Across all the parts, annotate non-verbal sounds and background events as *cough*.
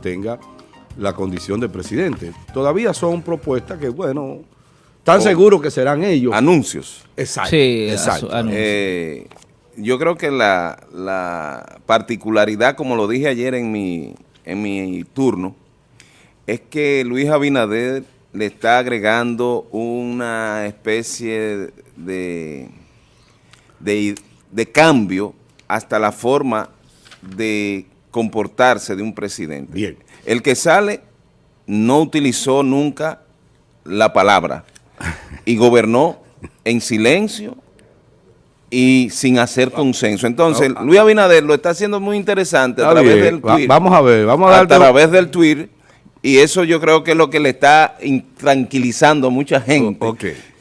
tenga la condición de presidente. Todavía son propuestas que, bueno, están seguros que serán ellos. Anuncios. Exacto. Sí, exacto. Eh, yo creo que la, la particularidad, como lo dije ayer en mi, en mi turno, es que Luis Abinader le está agregando una especie de, de, de cambio hasta la forma de comportarse de un presidente. Bien. El que sale no utilizó nunca la palabra y gobernó en silencio y sin hacer consenso. Entonces, No, Luis Abinader lo está haciendo muy interesante a través del tweet. vamos a ver, vamos a a través del tweet y eso yo creo que es lo que le está tranquilizando a mucha gente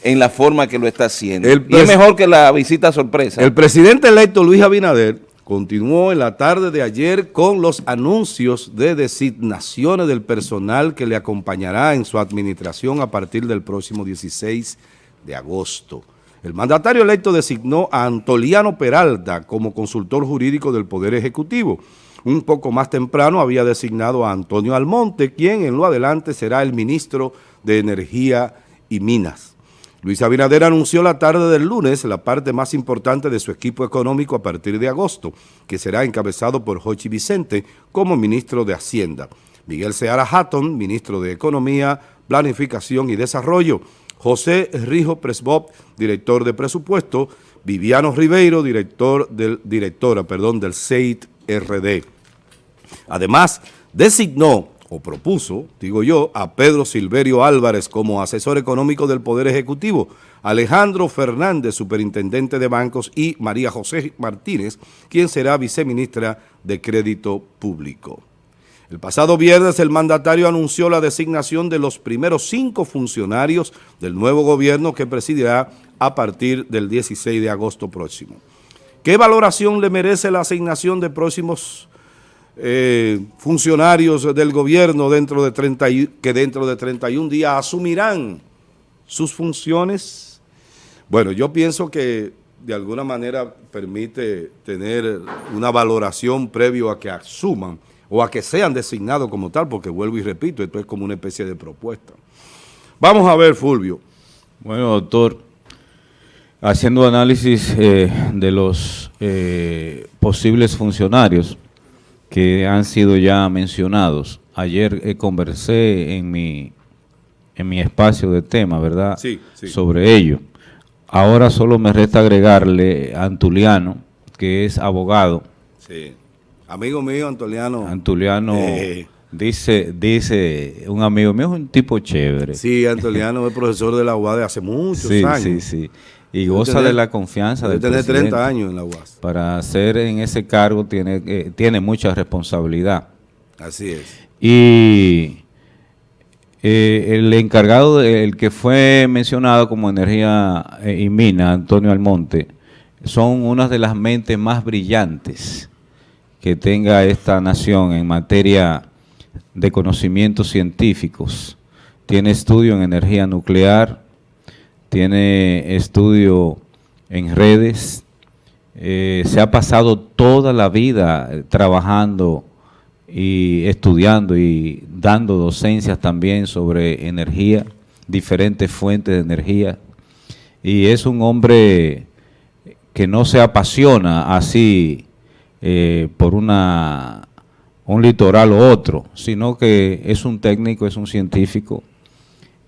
en la forma que lo está haciendo. El y es mejor que la visita sorpresa. El presidente electo Luis Abinader continuó en la tarde de ayer con los anuncios de designaciones del personal que le acompañará en su administración a partir del próximo 16 de agosto. El mandatario electo designó a Antoliano Peralta como consultor jurídico del Poder Ejecutivo. Un poco más temprano había designado a Antonio Almonte, quien en lo adelante será el ministro de Energía y Minas. Luis Abinader anunció la tarde del lunes la parte más importante de su equipo económico a partir de agosto, que será encabezado por Jochi Vicente como ministro de Hacienda, Miguel Seara Hatton, ministro de Economía, Planificación y Desarrollo, José Rijo Presbop, director de presupuesto, Viviano Ribeiro, director del, directora perdón, del CEIT RD. Además, designó o propuso, digo yo, a Pedro Silverio Álvarez como asesor económico del Poder Ejecutivo, Alejandro Fernández, superintendente de bancos, y María José Martínez, quien será viceministra de Crédito Público. El pasado viernes el mandatario anunció la designación de los primeros cinco funcionarios del nuevo gobierno que presidirá a partir del 16 de agosto próximo. ¿Qué valoración le merece la asignación de próximos eh, funcionarios del gobierno dentro de 30 y- que dentro de 31 días asumirán sus funciones? Bueno, yo pienso que de alguna manera permite tener una valoración previo a que asuman o a que sean designados como tal, porque vuelvo y repito, esto es como una especie de propuesta. Vamos a ver, Fulvio. Bueno, doctor, haciendo análisis eh, de los eh, posibles funcionarios que han sido ya mencionados, ayer eh, conversé en mi, en mi espacio de tema, ¿verdad? Sí, sí. Sobre ello. Ahora solo me resta agregarle a Antuliano, que es abogado. Sí. Amigo mío, Antoliano. Antuliano Eh. dice, dice, un amigo mío es un tipo chévere. Sí, Antoliano es profesor de la UAS de hace muchos sí, años. sí, sí. Y goza de la confianza del presidente. 30 años en la UAS. Para ser en ese cargo tiene, eh, tiene mucha responsabilidad. Así es. Y eh, el encargado, el que fue mencionado como energía eh, y mina, Antonio Almonte, son unas de las mentes más brillantes que tenga esta nación en materia de conocimientos científicos. Tiene estudio en energía nuclear, tiene estudio en redes, eh, se ha pasado toda la vida eh, trabajando y estudiando y dando docencias también sobre energía, diferentes fuentes de energía. Y es un hombre que no se apasiona así eh, por una, un litoral u otro, sino que es un técnico, es un científico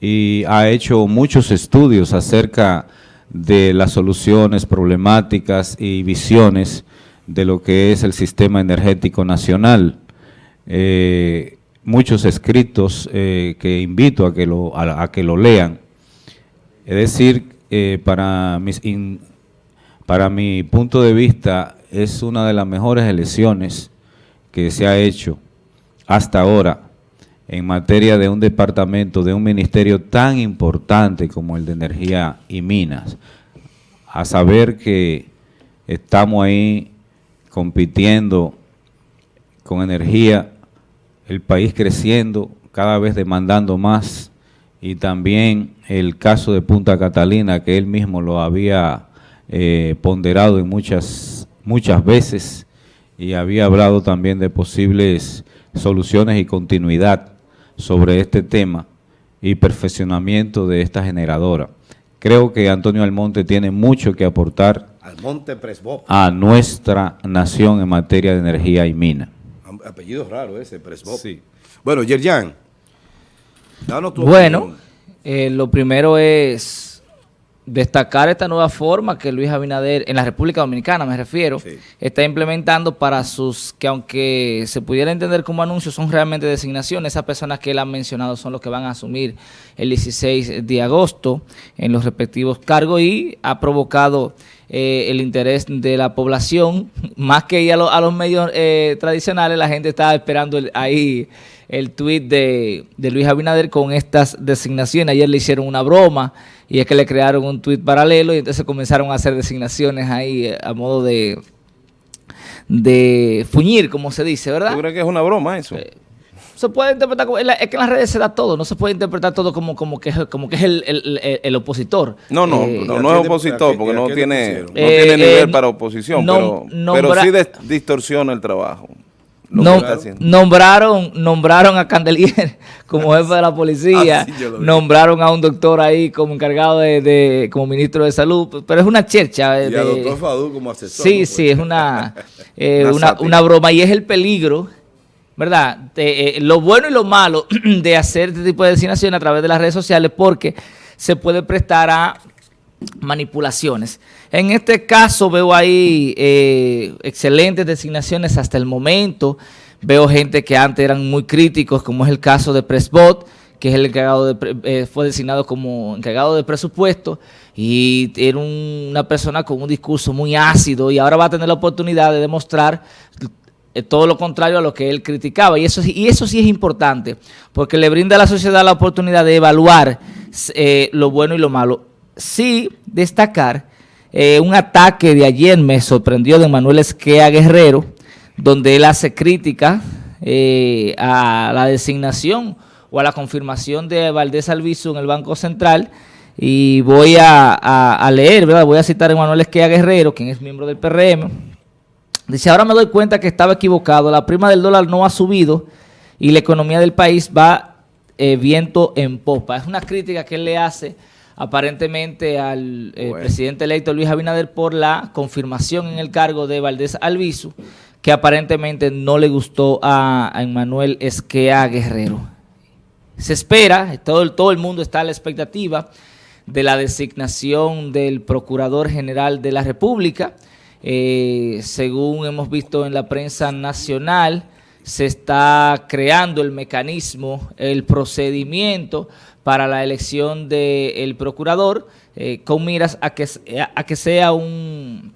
y ha hecho muchos estudios acerca de las soluciones problemáticas y visiones de lo que es el sistema energético nacional. Eh, muchos escritos eh, que invito a que lo, a, a que lo lean. Es decir, eh, para, mis para mi punto de vista, es una de las mejores elecciones que se ha hecho hasta ahora en materia de un departamento, de un ministerio tan importante como el de Energía y Minas, a saber que estamos ahí compitiendo con energía, el país creciendo, cada vez demandando más, y también el caso de Punta Catalina, que él mismo lo había eh, ponderado en muchas, muchas veces, y había hablado también de posibles soluciones y continuidad sobre este tema y perfeccionamiento de esta generadora. Creo que Antonio Almonte tiene mucho que aportar Almonte Presbop. a nuestra nación en materia de energía y mina. Apellido raro ese, Presbop. Sí. Bueno, Yerjan, danos tu Bueno, eh, lo primero es destacar esta nueva forma que Luis Abinader, en la República Dominicana me refiero, está implementando para sus, que aunque se pudiera entender como anuncios, son realmente designaciones. Esas personas que él ha mencionado son los que van a asumir el 16 de agosto en los respectivos cargos y ha provocado eh, el interés de la población, *laughs* más que ir a, los medios eh, tradicionales, la gente está esperando ahí el tuit de, de Luis Abinader con estas designaciones. Ayer le hicieron una broma y es que le crearon un tuit paralelo y entonces comenzaron a hacer designaciones ahí eh, a modo de de fuñir, como se dice, ¿verdad? ¿Tú crees que es una broma eso? Eh, se puede interpretar como, es que en las redes se da todo, no se puede interpretar todo como, como que, como que es el, opositor. No, no, eh, no, es opositor porque no tiene, no tiene nivel para oposición, pero, pero sí distorsiona el trabajo nombraron, nombraron a Candelier *laughs* como jefe de la policía, ah, nombraron a un doctor ahí como encargado de, como ministro de salud, pero es una chercha. Y doctor Fadú como asesor. Sí, sí, es una, *laughs* eh, una, broma y es el peligro, ¿verdad? Eh, lo bueno y lo malo *clears throat* de hacer este tipo de designación a través de las redes sociales porque se puede prestar a manipulaciones. En este caso veo ahí eh, excelentes designaciones hasta el momento. Veo gente que antes eran muy críticos, como es el caso de Presbot, que es el encargado de, eh, fue designado como encargado de presupuesto y era una persona con un discurso muy ácido y ahora va a tener la oportunidad de demostrar eh, todo lo contrario a lo que él criticaba. Y eso, y eso sí es importante, porque le brinda a la sociedad la oportunidad de evaluar lo bueno y lo malo sí destacar eh, un ataque de ayer me sorprendió de Manuel Esquea Guerrero, donde él hace crítica eh, a la designación o a la confirmación de Valdés Alviso en el Banco Central y voy a, leer, ¿verdad? voy a citar a Manuel Esquea Guerrero, quien es miembro del PRM. Dice, ahora me doy cuenta que estaba equivocado, la prima del dólar no ha subido y la economía del país va eh, viento en popa. Es una crítica que él le hace aparentemente al eh, presidente electo Luis Abinader por la confirmación en el cargo de Valdés Alviso, que aparentemente no le gustó a, Emmanuel Esquea Guerrero. Se espera, todo, todo el mundo está a la expectativa de la designación del Procurador General de la República. Eh, según hemos visto en la prensa nacional, se está creando el mecanismo, el procedimiento para la elección del procurador, eh, con miras a que, a que sea un,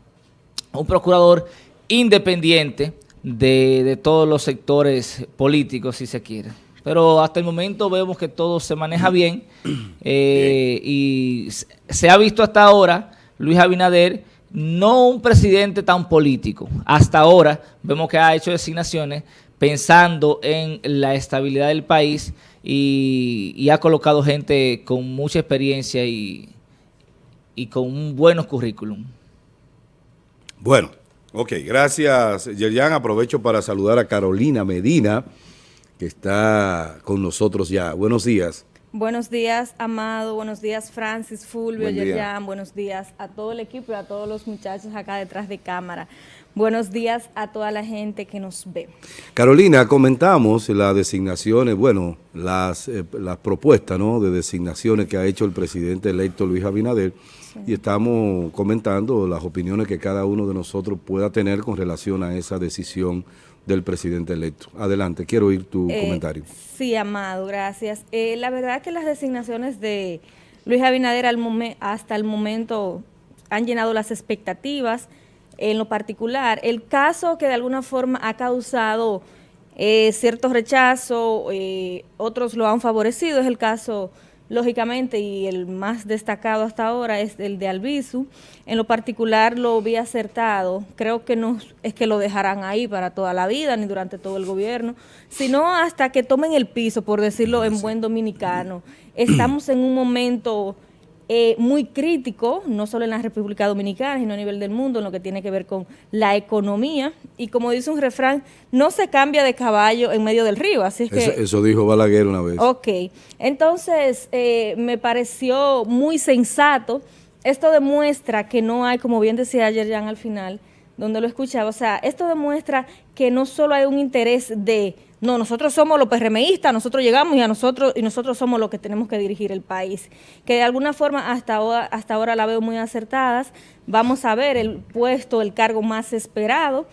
un procurador independiente de, todos los sectores políticos, si se quiere. Pero hasta el momento vemos que todo se maneja bien *clears throat* eh, y se ha visto hasta ahora Luis Abinader no un presidente tan político. Hasta ahora vemos que ha hecho designaciones pensando en la estabilidad del país y, ha colocado gente con mucha experiencia y, con un buenos currículum. Bueno, ok, gracias Yerian. Aprovecho para saludar a Carolina Medina, que está con nosotros ya. Buenos días. Buenos días, Amado. Buenos días, Francis, Fulvio, Yerjan. Buenos días a todo el equipo y a todos los muchachos acá detrás de cámara. Buenos días a toda la gente que nos ve. Carolina, comentamos las designaciones, bueno, las, eh, las propuestas ¿no? de designaciones que ha hecho el presidente electo Luis Abinader y estamos comentando las opiniones que cada uno de nosotros pueda tener con relación a esa decisión del presidente electo. Adelante, quiero oír tu eh, comentario. Sí, Amado, gracias. Eh, la verdad que las designaciones de Luis Abinader al hasta el momento han llenado las expectativas, en lo particular. El caso que de alguna forma ha causado eh, cierto rechazo, eh, otros lo han favorecido, es el caso, lógicamente, y el más destacado hasta ahora es el de Albizu. En lo particular lo vi acertado, creo que no es que lo dejarán ahí para toda la vida, ni durante todo el gobierno, sino hasta que tomen el piso, por decirlo en buen dominicano. Estamos en un momento eh, muy crítico, no solo en la República Dominicana, sino a nivel del mundo, en lo que tiene que ver con la economía. Y como dice un refrán, no se cambia de caballo en medio del río. Así que, eso, dijo Balaguer una vez. Ok, entonces eh, me pareció muy sensato. Esto demuestra que no hay, como bien decía ayer Jan al final, donde lo escuchaba, o sea, esto demuestra que no solo hay un interés de no, nosotros somos los PRMistas, nosotros llegamos y a nosotros y nosotros somos los que tenemos que dirigir el país. Que de alguna forma hasta ahora, hasta ahora la veo muy acertadas. Vamos a ver el puesto, el cargo más esperado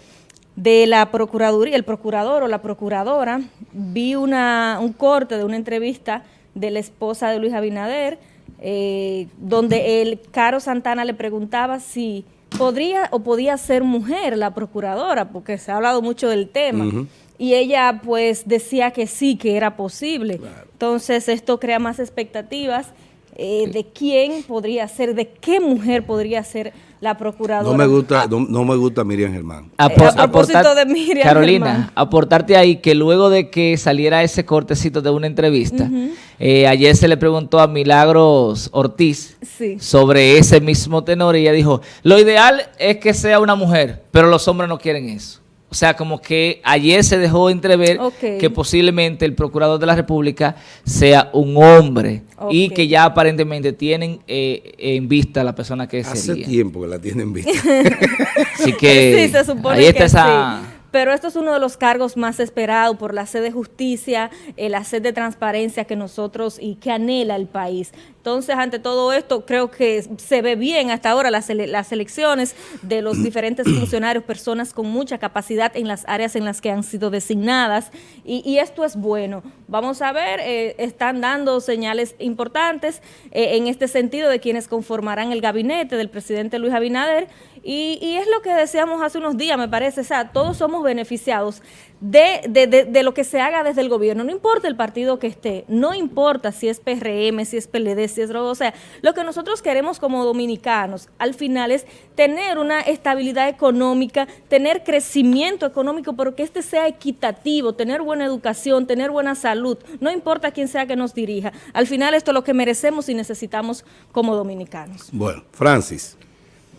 de la Procuraduría, el procurador o la procuradora. Vi una, un corte de una entrevista de la esposa de Luis Abinader, eh, donde el Caro Santana le preguntaba si podría o podía ser mujer la procuradora, porque se ha hablado mucho del tema y ella pues decía que sí, que era posible. Entonces esto crea más expectativas eh, de quién podría ser, de qué mujer podría ser la procuradora. No me gusta, no, me gusta Miriam Germán. a, propósito de Miriam Carolina, aportarte ahí que luego de que saliera ese cortecito de una entrevista, eh, ayer se le preguntó a Milagros Ortiz sobre ese mismo tenor y ella dijo, lo ideal es que sea una mujer, pero los hombres no quieren eso. O sea, como que ayer se dejó entrever que posiblemente el procurador de la República sea un hombre y que ya aparentemente tienen eh, en vista la persona que sería. Hace tiempo que la tienen en vista. *laughs* Así que *laughs* sí, se supone ahí está esa pero esto es uno de los cargos más esperados por la sed de justicia, eh, la sed de transparencia que nosotros y que anhela el país. Entonces, ante todo esto, creo que se ve bien hasta ahora las, las elecciones de los *clears throat* diferentes funcionarios, personas con mucha capacidad en las áreas en las que han sido designadas, y, esto es bueno. Vamos a ver, eh, están dando señales importantes eh, en este sentido de quienes conformarán el gabinete del presidente Luis Abinader, y, y, es lo que decíamos hace unos días, me parece, o sea, todos somos beneficiados de, de, de, lo que se haga desde el gobierno, no importa el partido que esté, no importa si es PRM, si es PLD, si es o sea, lo que nosotros queremos como dominicanos al final es tener una estabilidad económica, tener crecimiento económico, pero que este sea equitativo, tener buena educación, tener buena salud, no importa quién sea que nos dirija, al final esto es lo que merecemos y necesitamos como dominicanos. Bueno, Francis.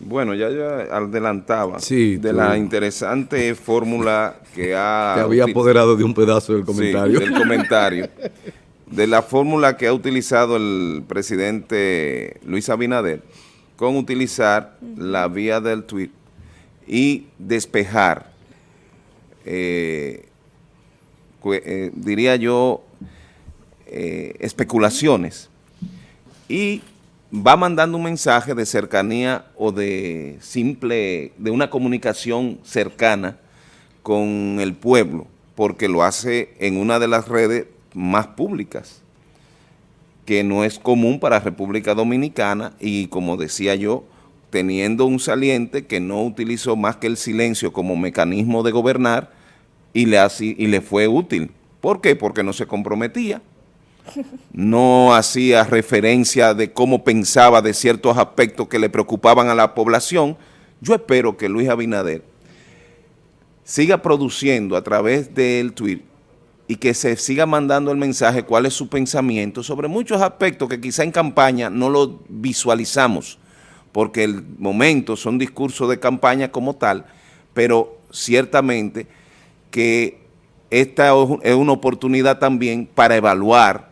Bueno, ya yo adelantaba de la interesante fórmula que ha... *laughs* Te había apoderado de un pedazo del comentario. del comentario. de la fórmula que ha utilizado el presidente Luis Abinader con utilizar la vía del tweet y despejar, eh, eh, diría yo, eh, especulaciones. Y va mandando un mensaje de cercanía o de simple, de una comunicación cercana con el pueblo, porque lo hace en una de las redes más públicas, que no es común para República Dominicana y como decía yo, teniendo un saliente que no utilizó más que el silencio como mecanismo de gobernar y le, y le fue útil. ¿Por qué? Porque no se comprometía no hacía referencia de cómo pensaba de ciertos aspectos que le preocupaban a la población, yo espero que Luis Abinader siga produciendo a través del tweet y que se siga mandando el mensaje cuál es su pensamiento sobre muchos aspectos que quizá en campaña no lo visualizamos, porque el momento son discursos de campaña como tal, pero ciertamente que esta es una oportunidad también para evaluar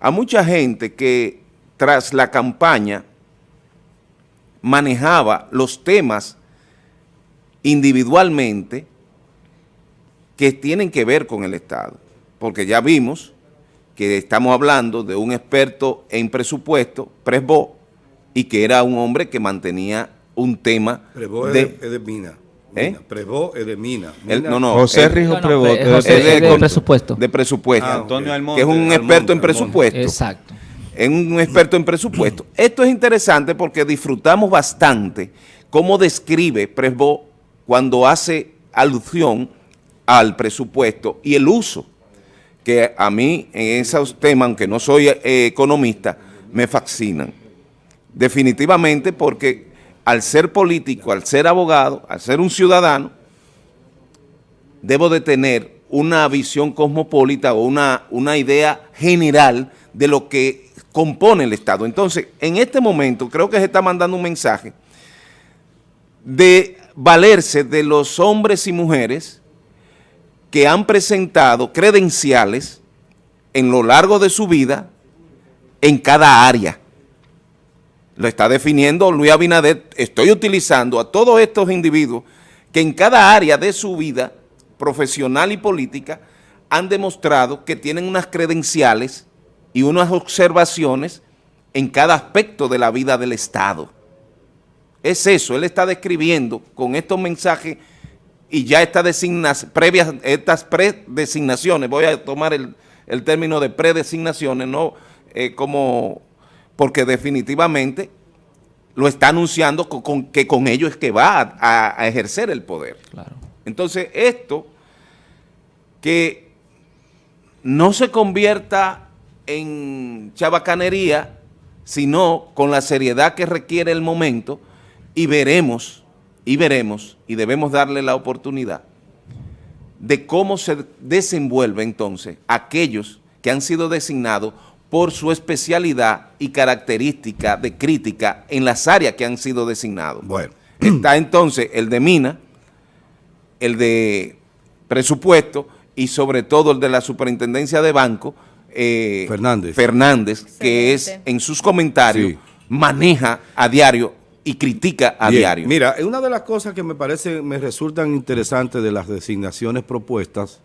a mucha gente que tras la campaña manejaba los temas individualmente que tienen que ver con el Estado. Porque ya vimos que estamos hablando de un experto en presupuesto, Presbo, y que era un hombre que mantenía un tema de, de Mina. ¿Eh? Prevó es de Mina. no, no. José Rijo es de, presupuesto. De presupuesto. Ah, Antonio que es un experto en presupuesto. Exacto. Es un experto en presupuesto. *clears throat* Esto es interesante porque disfrutamos bastante cómo describe Presbo cuando hace alusión al presupuesto y el uso que a mí en esos temas, aunque no soy eh, economista, me fascinan. Definitivamente porque al ser político, al ser abogado, al ser un ciudadano, debo de tener una visión cosmopolita o una, una idea general de lo que compone el Estado. Entonces, en este momento creo que se está mandando un mensaje de valerse de los hombres y mujeres que han presentado credenciales en lo largo de su vida en cada área. Lo está definiendo Luis Abinader, estoy utilizando a todos estos individuos que en cada área de su vida profesional y política han demostrado que tienen unas credenciales y unas observaciones en cada aspecto de la vida del Estado. Es eso, él está describiendo con estos mensajes y ya estas previas, estas predesignaciones, voy a tomar el, término de predesignaciones, no eh, como, porque definitivamente lo está anunciando con, que con ello es que va a, ejercer el poder. Claro. Entonces esto, que no se convierta en chabacanería, sino con la seriedad que requiere el momento y veremos, y veremos, y debemos darle la oportunidad de cómo se desenvuelve entonces aquellos que han sido designados por su especialidad y característica de crítica en las áreas que han sido designados. Bueno. Está entonces el de Mina, el de presupuesto y sobre todo el de la superintendencia de banco, eh, Fernández, Fernández que es en sus comentarios maneja a diario y critica a diario. Mira, una de las cosas que me parece, me resultan interesantes de las designaciones propuestas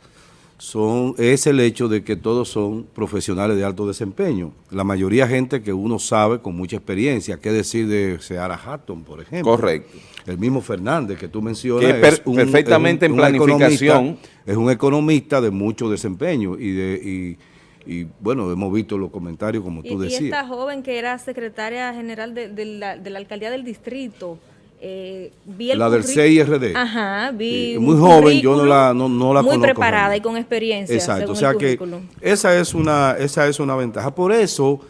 son, es el hecho de que todos son profesionales de alto desempeño. La mayoría gente que uno sabe con mucha experiencia, qué decir de Seara Hatton, por ejemplo. Correcto. El mismo Fernández que tú mencionas. es perfectamente en planificación. Es un economista de mucho desempeño y de... Y, bueno, hemos visto los comentarios como tú decías. Y esta joven que era secretaria general de, la, de la alcaldía del distrito, eh, la del CIRD. Ajá, vi Muy joven, yo no la, no, no la Muy preparada y con experiencia. Exacto, o sea que esa es, una, esa es una ventaja. Por eso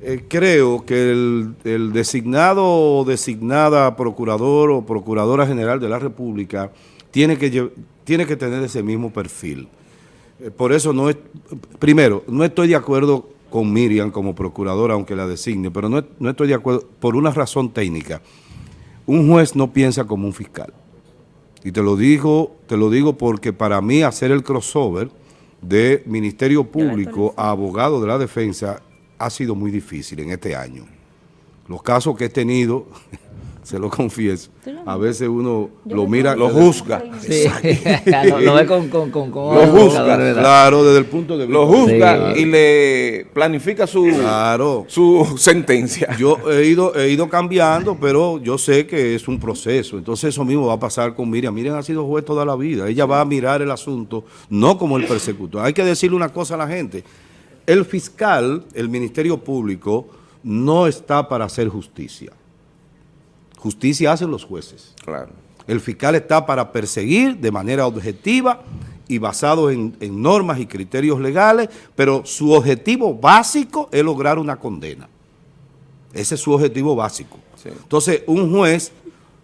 eh, creo que el, el, designado o designada procurador o procuradora general de la República tiene que, tiene que tener ese mismo perfil. Eh, por eso no es, primero, no estoy de acuerdo con Miriam como procuradora, aunque la designe, pero no, no estoy de acuerdo por una razón técnica. Un juez no piensa como un fiscal. Y te lo digo, te lo digo porque para mí hacer el crossover de Ministerio Público a abogado de la defensa ha sido muy difícil en este año. Los casos que he tenido se lo confieso. A veces uno lo mira, lo juzga. lo, *laughs* ve con, con, con, Lo juzga, claro, desde el punto de vista. Lo juzga y le planifica su, su sentencia. Yo he ido, he ido cambiando, pero yo sé que es un proceso. Entonces eso mismo va a pasar con Miriam. Miriam ha sido juez toda la vida. Ella va a mirar el asunto, no como el persecutor. Hay que decirle una cosa a la gente. El fiscal, el Ministerio Público, no está para hacer justicia. Justicia hacen los jueces. Claro. El fiscal está para perseguir de manera objetiva y basado en, normas y criterios legales, pero su objetivo básico es lograr una condena. Ese es su objetivo básico. Entonces, un juez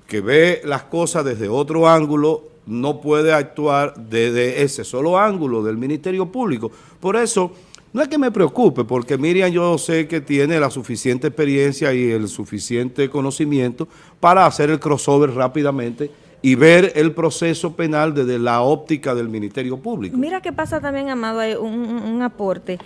que ve las cosas desde otro ángulo no puede actuar desde ese solo ángulo del Ministerio Público. Por eso no es que me preocupe, porque Miriam yo sé que tiene la suficiente experiencia y el suficiente conocimiento para hacer el crossover rápidamente y ver el proceso penal desde la óptica del Ministerio Público. Mira qué pasa también, Amado, hay un, aporte.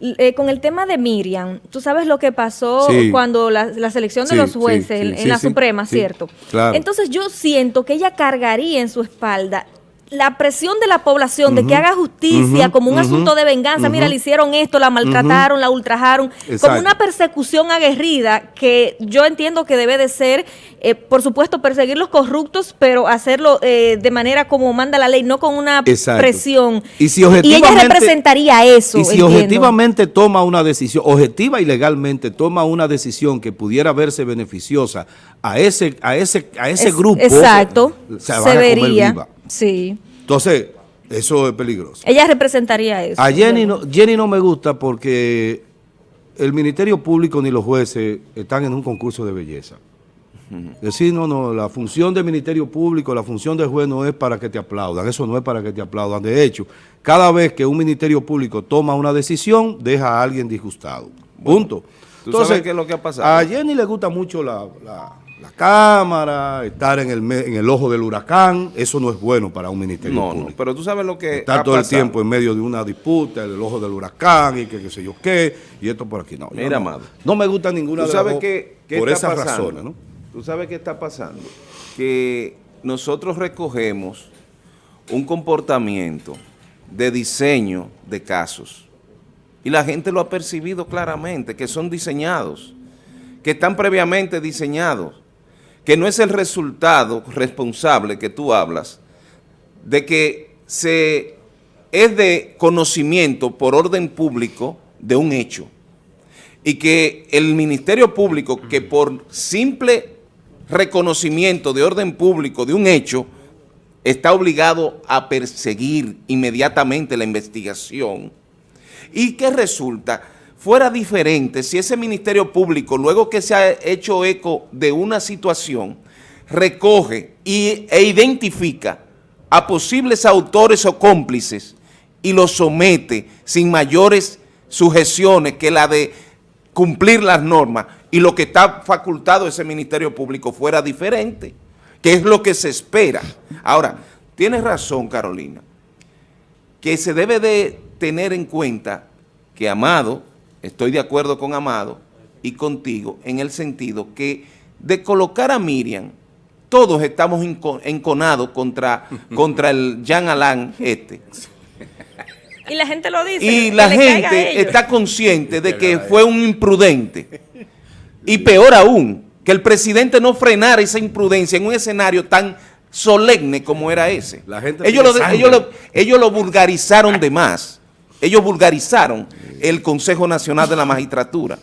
Eh, con el tema de Miriam, tú sabes lo que pasó cuando la, selección de los jueces en, la Suprema, ¿cierto? Claro. Entonces yo siento que ella cargaría en su espalda la presión de la población de que haga justicia como un asunto de venganza, mira, le hicieron esto, la maltrataron, la ultrajaron, como una persecución aguerrida que yo entiendo que debe de ser, eh, por supuesto, perseguir los corruptos, pero hacerlo eh, de manera como manda la ley, no con una presión. Y, si ella representaría eso. Y si objetivamente toma una decisión, objetiva y legalmente toma una decisión que pudiera verse beneficiosa a ese, a ese, a ese grupo, exacto, se, vería. Sí. Entonces, eso es peligroso. Ella representaría eso. A Jenny no, Jenny no me gusta porque el Ministerio Público ni los jueces están en un concurso de belleza. Decir, no, no, la función del Ministerio Público, la función del juez no es para que te aplaudan, eso no es para que te aplaudan. De hecho, cada vez que un Ministerio Público toma una decisión, deja a alguien disgustado. Punto. Entonces, qué es lo que ha pasado? A Jenny le gusta mucho la, cámara, estar en el, en el ojo del huracán, eso no es bueno para un ministerio no, público. No, pero tú sabes lo que Estar todo el tiempo en medio de una disputa, el ojo del huracán y que qué sé yo qué, y esto por aquí. No, Mira, amado. No me gusta ninguna ¿Tú sabes qué, por esas razones, ¿no? Tú sabes qué está pasando. Que nosotros recogemos un comportamiento de diseño de casos. Y la gente lo ha percibido claramente, que son diseñados, que están previamente diseñados, que no es el resultado responsable que tú hablas, de que se es de conocimiento por orden público de un hecho y que el Ministerio Público, que por simple reconocimiento de orden público de un hecho, está obligado a perseguir inmediatamente la investigación. ¿Y qué resulta? Fuera diferente si ese Ministerio Público, luego que se ha hecho eco de una situación, recoge y, e identifica a posibles autores o cómplices y los somete sin mayores sujeciones que la de cumplir las normas y lo que está facultado ese Ministerio Público fuera diferente que es lo que se espera. Ahora, tienes razón, Carolina, que se debe de tener en cuenta que Amado, estoy de acuerdo con Amado y contigo, en el sentido que de colocar a Miriam, todos estamos enconados contra, *laughs* contra el Jean Alain este. Y la gente lo dice. Y la gente está consciente de que fue un imprudente. Y peor aún, que el presidente no frenara esa imprudencia en un escenario tan solemne como era ese. ellos, lo, ellos, lo, vulgarizaron de más. Ellos vulgarizaron el Consejo Nacional de la Magistratura.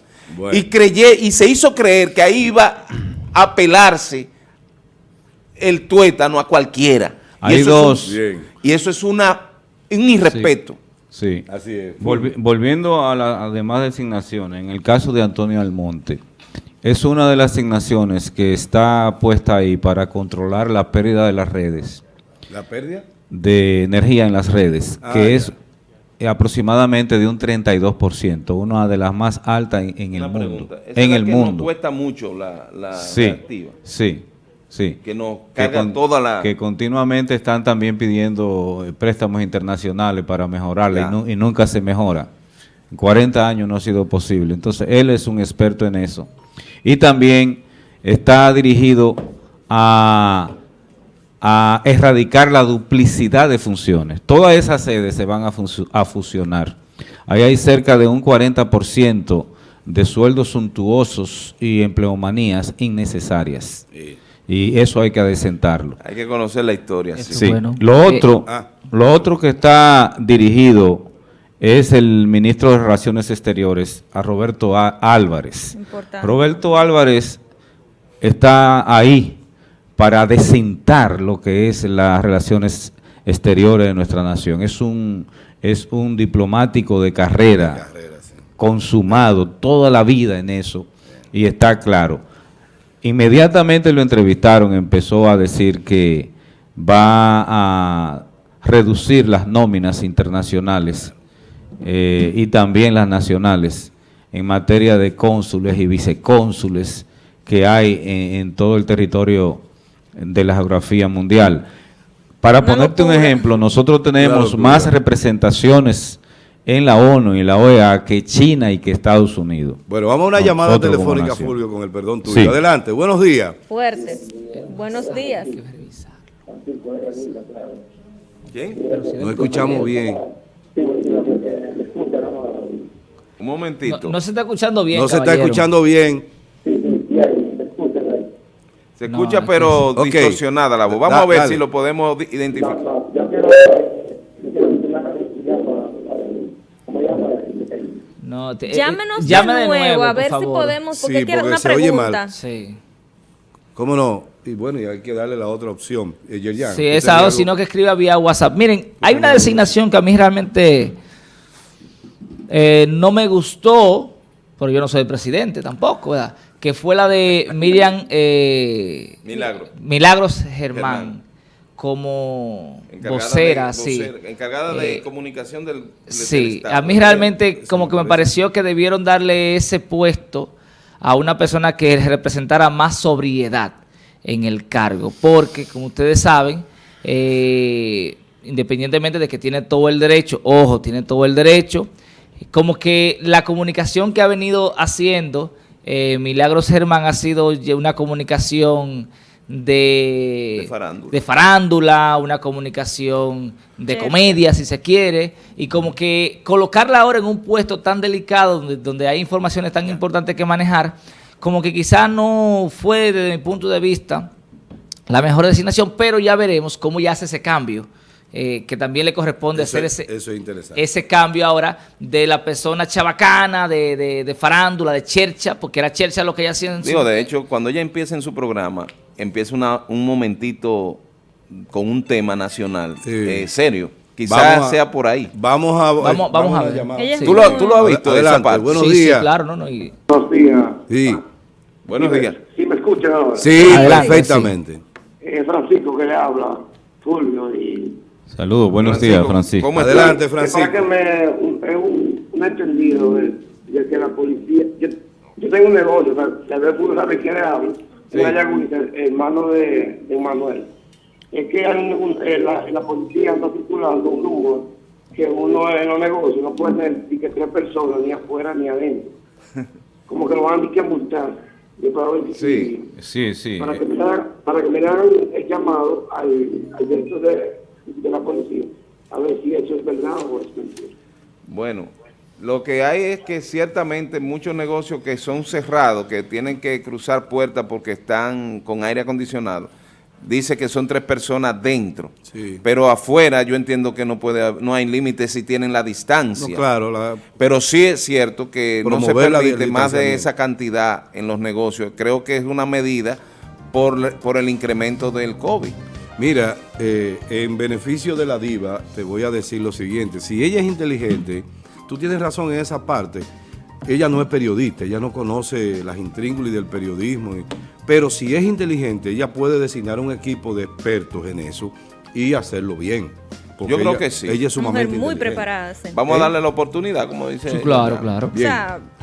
Y, creyé, y se hizo creer que ahí iba a pelarse el tuétano a cualquiera. Hay y eso dos. Es y eso es una, un irrespeto. Sí. Así es. volviendo a las demás designaciones, en el caso de Antonio Almonte, es una de las asignaciones que está puesta ahí para controlar la pérdida de las redes. ¿La pérdida? De energía en las redes, ah, que es aproximadamente de un 32%, una de las más altas en, el mundo. En el mundo. cuesta mucho la, la sí, Sí, sí. Que nos cargan toda la... Que continuamente están también pidiendo eh, préstamos internacionales para mejorarla y, y, nunca se mejora. En 40 años no ha sido posible. Entonces, él es un experto en eso y también está dirigido a, erradicar la duplicidad de funciones. Todas esas sedes se van a, fusionar. Ahí hay cerca de un 40% de sueldos suntuosos y empleomanías innecesarias. Y eso hay que adecentarlo. Hay que conocer la historia. Sí. Lo, otro, ah. lo otro que está dirigido es el ministro de Relaciones Exteriores, a Roberto Álvarez. Roberto Álvarez está ahí para desentar lo que es las relaciones exteriores de nuestra nación. Es un, es un diplomático de carrera, consumado toda la vida en eso y está claro. Inmediatamente lo entrevistaron, empezó a decir que va a reducir las nóminas internacionales eh, y también las nacionales en materia de cónsules y vicecónsules que hay en, todo el territorio de la geografía mundial. Para ponerte un ejemplo, nosotros tenemos más representaciones en la ONU y en la OEA que China y que Estados Unidos. Bueno, vamos a una llamada telefónica, Fulvio, con el perdón tuyo. Adelante, buenos días. Fuerte. Buenos días. ¿Quién? No escuchamos bien. Un momentito. No, se está escuchando bien, No se está escuchando bien. Se escucha pero distorsionada la voz. Vamos a ver si lo podemos identificar. No, te, eh, Llámenos de, nuevo, a ver si podemos, porque quiero una pregunta. Sí. ¿Cómo no? Y bueno, y hay que darle la otra opción. Eh, sí, esa o sino que escriba vía WhatsApp. Miren, hay una designación que a mí realmente eh, no me gustó, porque yo no soy presidente tampoco, ¿verdad? Que fue la de Miriam *laughs* eh, Milagros. Germán, como vocera, sí. encargada de eh, comunicación del, Sí, a mí realmente como que me pareció que debieron darle ese puesto a una persona que representara más sobriedad en el cargo, porque como ustedes saben, eh, independientemente de que tiene todo el derecho, ojo, tiene todo el derecho, como que la comunicación que ha venido haciendo eh, Milagros Germán ha sido una comunicación de, farándula. una comunicación de comedia, si se quiere, y como que colocarla ahora en un puesto tan delicado, donde, hay informaciones tan importantes que manejar, como que quizás no fue, desde mi punto de vista, la mejor designación, pero ya veremos cómo ya hace ese cambio. Eh, que también le corresponde hacer ese, ese cambio ahora de la persona chabacana, de, de, farándula, de chercha, porque era chercha lo que ella hacía en Digo, de hecho, cuando ella empieza en su programa, empieza una, un momentito con un tema nacional eh, serio. Quizás sea por ahí. Vamos a, vamos, vamos, a ver. ¿Tú, lo, ¿Tú, lo, has visto Adelante, Buenos días. Sí, claro, no, no. Buenos días. Sí. Buenos días. ¿Sí me escuchan ahora? Sí, perfectamente. Eh, Francisco que le habla, Fulvio y... Saludos, buenos días, Francisco. ¿Cómo Adelante, Francisco. que me, un, es un, un entendido de, de, que la policía... Yo, yo tengo un negocio, tal vez uno sabe quién le habla sí. hermano de, de, Manuel. Es que eh, la, la, policía está circulando un rumor que uno en los negocios no puede tener ni que tres personas ni afuera ni adentro. *laughs* Como que lo van a que multar. sí, sí, sí. Para que, me hagan, para que me hagan el llamado al, al director de, de la policía a ver si eso es verdad o es mentira. Bueno, lo que hay es que ciertamente muchos negocios que son cerrados, que tienen que cruzar puertas porque están con aire acondicionado, dice que son tres personas dentro, pero afuera yo entiendo que no puede no hay límites si tienen la distancia. claro, pero sí es cierto que no se permite más de esa cantidad en los negocios. Creo que es una medida por, por el incremento del COVID. Mira, eh, en beneficio de la diva, te voy a decir lo siguiente. Si ella es inteligente tú tienes razón en esa parte. Ella no es periodista, ella no conoce las intríngulis del periodismo, pero si es inteligente, ella puede designar un equipo de expertos en eso y hacerlo bien. Yo creo que sí. Ella es sumamente muy preparada. Vamos a darle la oportunidad, como dice. Sí, claro, claro. Bien.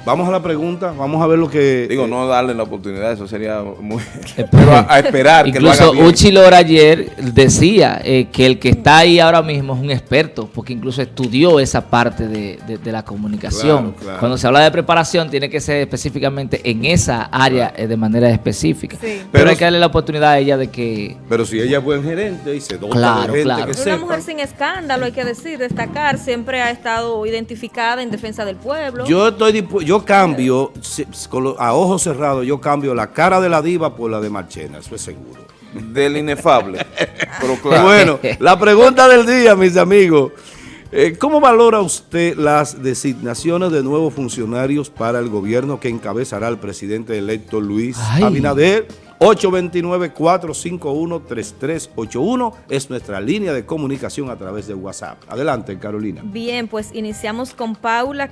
Vamos a la pregunta, vamos a ver lo que... Digo, no darle la oportunidad, eso sería muy... *laughs* Pero *laughs* a, esperar que lo haga bien. Uchi Lora ayer decía eh, que el que está ahí ahora mismo es un experto, porque incluso estudió esa parte de, la comunicación. Cuando se habla de preparación, tiene que ser específicamente en esa área eh, de manera específica. Pero, hay que darle la oportunidad a ella de que... Pero si ella es buen gerente y se dota claro, de gente que Una mujer sin escándalo, hay que decir, destacar, siempre ha estado identificada en defensa del pueblo. Yo estoy yo cambio, a ojos cerrados, yo cambio la cara de la diva por la de Marchena, eso es seguro. Del inefable. *laughs* Bueno, la pregunta del día, mis amigos. Eh, ¿Cómo valora usted las designaciones de nuevos funcionarios para el gobierno que encabezará el presidente electo Luis Abinader? 829-451-3381 es nuestra línea de comunicación a través de WhatsApp. Adelante, Carolina. Bien, pues iniciamos con Paula.